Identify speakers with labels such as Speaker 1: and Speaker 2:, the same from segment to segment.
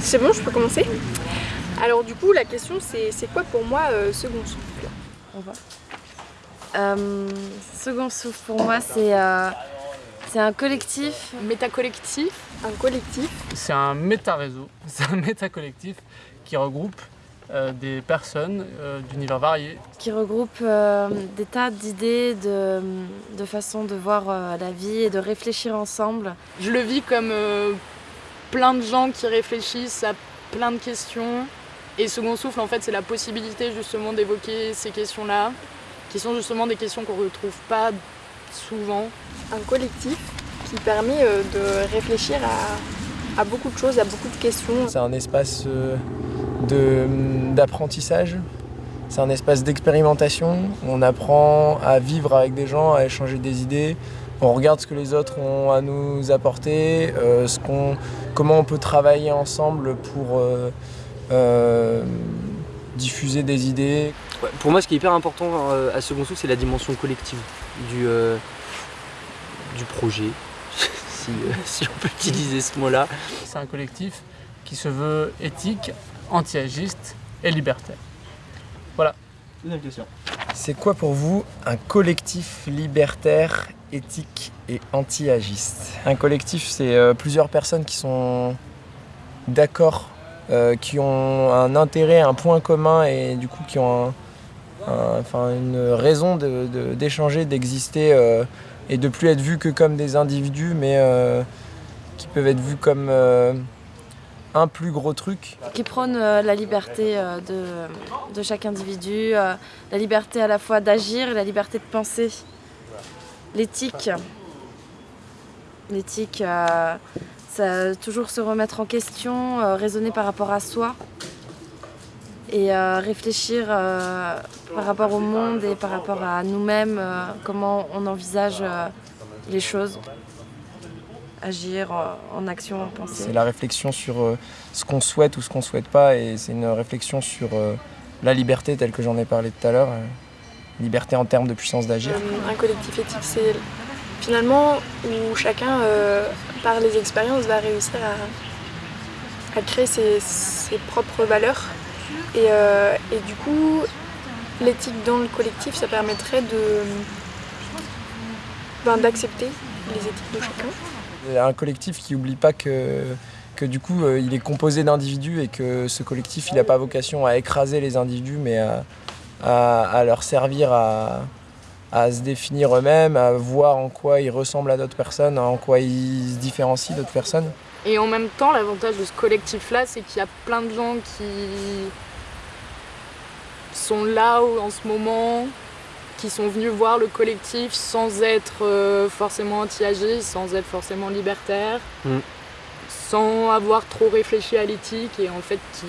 Speaker 1: C'est bon, je peux commencer Alors du coup, la question c'est quoi pour moi euh, Second Souffle?
Speaker 2: On va. Euh, second Souffle pour moi c'est euh, c'est un collectif.
Speaker 1: Métacollectif? Un collectif?
Speaker 3: C'est un méta-réseau, c'est un méta-collectif qui regroupe euh, des personnes euh, d'univers variés.
Speaker 2: Qui regroupe euh, des tas d'idées, de, de façons de voir euh, la vie et de réfléchir ensemble.
Speaker 1: Je le vis comme euh, plein de gens qui réfléchissent à plein de questions. Et Second Souffle, en fait, c'est la possibilité justement d'évoquer ces questions-là, qui sont justement des questions qu'on ne retrouve pas souvent. Un collectif qui permet euh, de réfléchir à, à beaucoup de choses, à beaucoup de questions.
Speaker 4: C'est un espace euh, d'apprentissage, c'est un espace d'expérimentation. On apprend à vivre avec des gens, à échanger des idées. On regarde ce que les autres ont à nous apporter, euh, ce comment on peut travailler ensemble pour euh, euh, diffuser des idées.
Speaker 5: Ouais, pour moi, ce qui est hyper important euh, à Second Souffle, c'est la dimension collective du, euh, du projet, si, euh, si on peut utiliser ce mot-là.
Speaker 3: C'est un collectif qui se veut éthique, anti-agiste et libertaire.
Speaker 6: Deuxième question.
Speaker 4: C'est quoi pour vous un collectif libertaire, éthique et anti-agiste? Un collectif, c'est euh, plusieurs personnes qui sont d'accord, euh, qui ont un intérêt, un point commun et du coup qui ont un- un- enfin, une raison de- de- d'échanger, d'exister euh, et de plus être vus que comme des individus, mais euh, qui peuvent être vus comme euh, un plus gros truc.
Speaker 2: Qui prône euh, la liberté euh, de, chaque individu, euh, la liberté à la fois d'agir et la liberté de penser. L'éthique. L'éthique, ça toujours se remettre en question, raisonner par rapport à soi et réfléchir par rapport au monde et par rapport à nous-mêmes, comment on envisage les choses. Agir en action, en pensée.
Speaker 4: C'est la réflexion sur euh, ce qu'on souhaite ou ce qu'on souhaite pas et c'est une réflexion sur euh, la liberté telle que j'en ai parlé tout à l'heure. euh, liberté en termes de puissance d'agir.
Speaker 1: Un collectif éthique, c'est finalement où chacun, euh, par les expériences, va réussir à, à créer ses, ses propres valeurs. Et, euh, et du coup, l'éthique dans le collectif, ça permettrait de ben, d'accepter les éthiques de chacun.
Speaker 4: Un collectif qui n'oublie pas que, que du coup euh, il est composé d'individus et que ce collectif il n'a pas vocation à écraser les individus mais à, leur servir à, à se définir eux-mêmes, à voir en quoi ils ressemblent à d'autres personnes, en quoi ils se différencient d'autres personnes.
Speaker 1: Et en même temps, l'avantage de ce collectif-là, c'est qu'il y a plein de gens qui sont là en ce moment, qui sont venus voir le collectif sans être euh, forcément anti-agistes, sans être forcément libertaires,
Speaker 5: Mm.
Speaker 1: sans avoir trop réfléchi à l'éthique et en fait qui,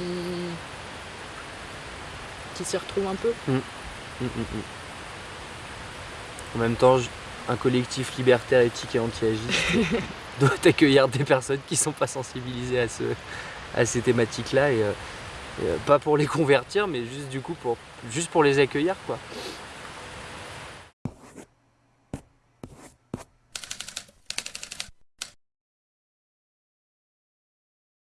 Speaker 1: qui s'y retrouvent un peu.
Speaker 5: Mm, mm. En même temps, un collectif libertaire, éthique et anti-agiste doit accueillir des personnes qui sont pas sensibilisées à, ce, à ces thématiques-là et, euh, et, euh, pas pour les convertir, mais juste du coup pour juste pour les accueillir quoi.